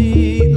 vi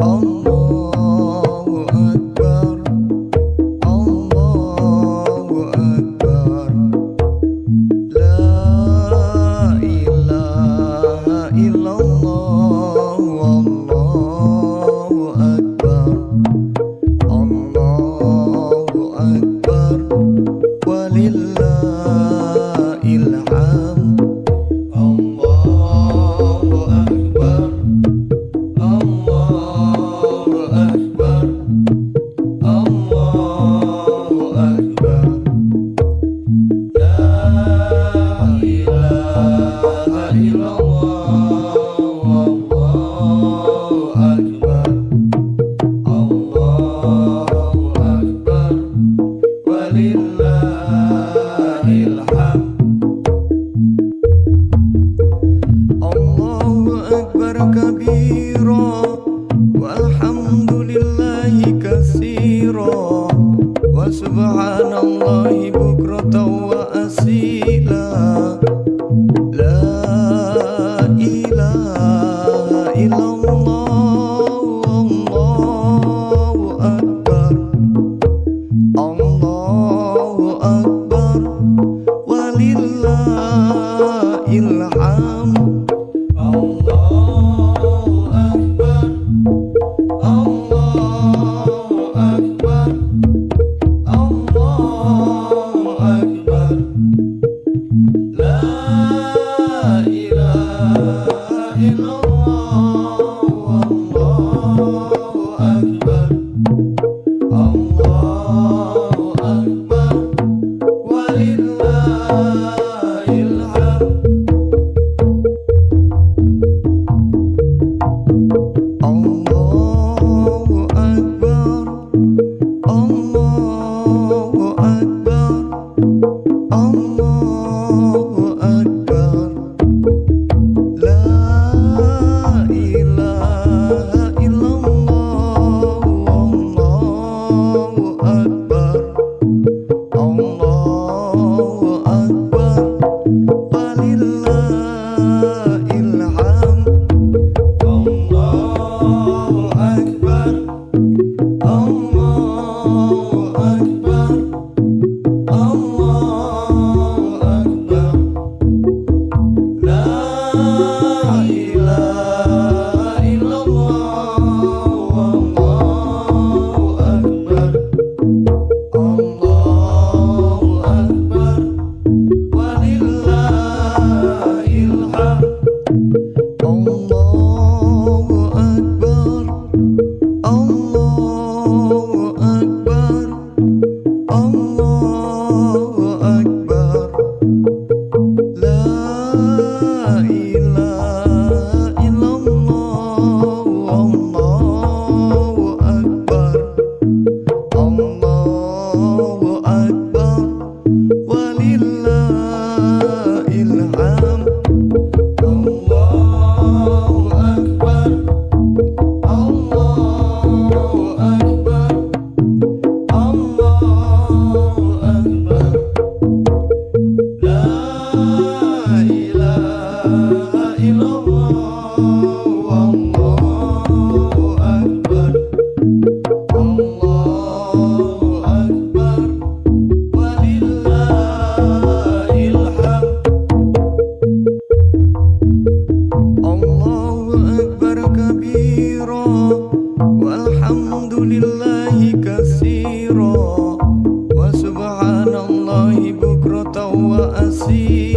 Allahu Akbar see.